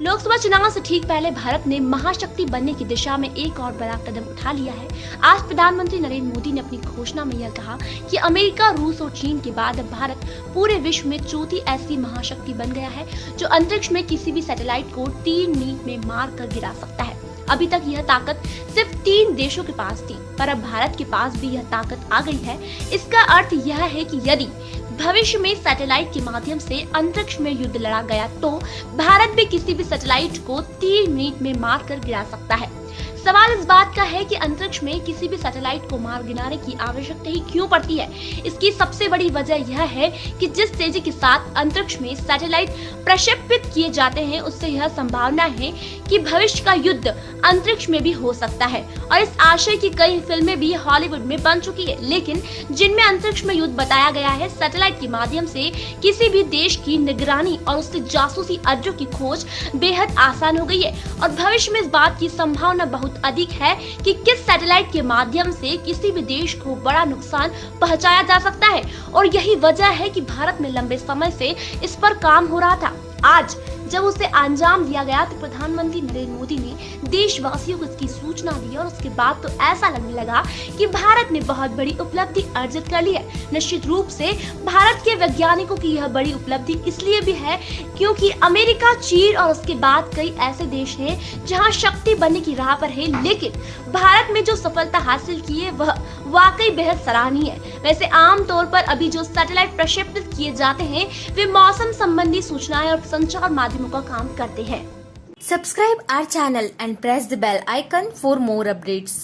लोकसभा चुनाव से ठीक पहले भारत ने महाशक्ति बनने की दिशा में एक और बड़ा कदम उठा लिया है। आज प्रधानमंत्री नरेंद्र मोदी ने अपनी घोषणा में यह कहा कि अमेरिका, रूस और चीन के बाद अब भारत पूरे विश्व में चौथी ऐसी महाशक्ति बन गया है, जो अंतरिक्ष में किसी भी सैटेलाइट को तीन मीट में मार कर गिरा सकता है। अभी तक यह ताकत सिर्फ़ तीन देशों के पास थी, पर अब भारत के पास भी यह ताकत आ गई है। इसका अर्थ यह है कि यदि भविष्य में सैटेलाइट के माध्यम से अंतरिक्ष में युद्ध लड़ा गया तो भारत भी किसी भी सैटेलाइट को तीन मिनट में मार कर गिरा सकता है। सवाल इस बात का है कि अंतरिक्ष में किसी भी सैटेलाइट को मार गिराने की आवश्यकता ही क्यों पड़ती है? इसकी सबसे बड़ी वजह यह है कि जिस तेज़ी के साथ अंतरिक्ष में सैटेलाइट प्रक्षेपित किए जाते हैं, उससे यह संभावना है कि भविष्य का युद्ध अंतरिक्ष में भी हो सकता है। और इस आशय की कई फ़िल्में भी हॉलीवुड में बन चुकी है, लेकिन जिनमें अंतरिक्ष में युद्ध बताया गया है, सैटेलाइट के माध्यम से किसी भी देश की निगरानी और उससे जासूसी अड्डों की खोज बेहद आसान हो गई है। और भविष्य में इस बात की संभावना बहुत अधिक है कि किस सैटेलाइट के माध्यम से किसी भी देश को बड़ा नुकसान पहुँचाया जा सकता है। और यही वजह है कि भारत में लंबे समय से इस पर काम हो रहा था। आज जब उसे अंजाम दिया गया तो प्रधानमंत्री नरेंद्र मोदी ने देशवासियों को इसकी सूचना दी और उसके बाद तो ऐसा लगने लगा कि भारत ने बहुत बड़ी उपलब्धि अर्जित कर ली है। निश्चित रूप से भारत के वैज्ञानिकों की यह बड़ी उपलब्धि इसलिए भी है क्योंकि अमेरिका, चीन और उसके बाद कई ऐसे देश हैं जहाँ शक्ति बनने की राह पर है, लेकिन भारत में जो सफलता हासिल की है, वह वाकई बेहद सराहनीय है। वैसे आमतौर पर अभी जो सैटेलाइट प्रक्षेपित किए जाते हैं, वे मौसम संबंधी सूचनाएँ और संचार मुलाजिमों का काम करते हैं। Subscribe our channel and press the bell icon for more updates